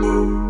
Música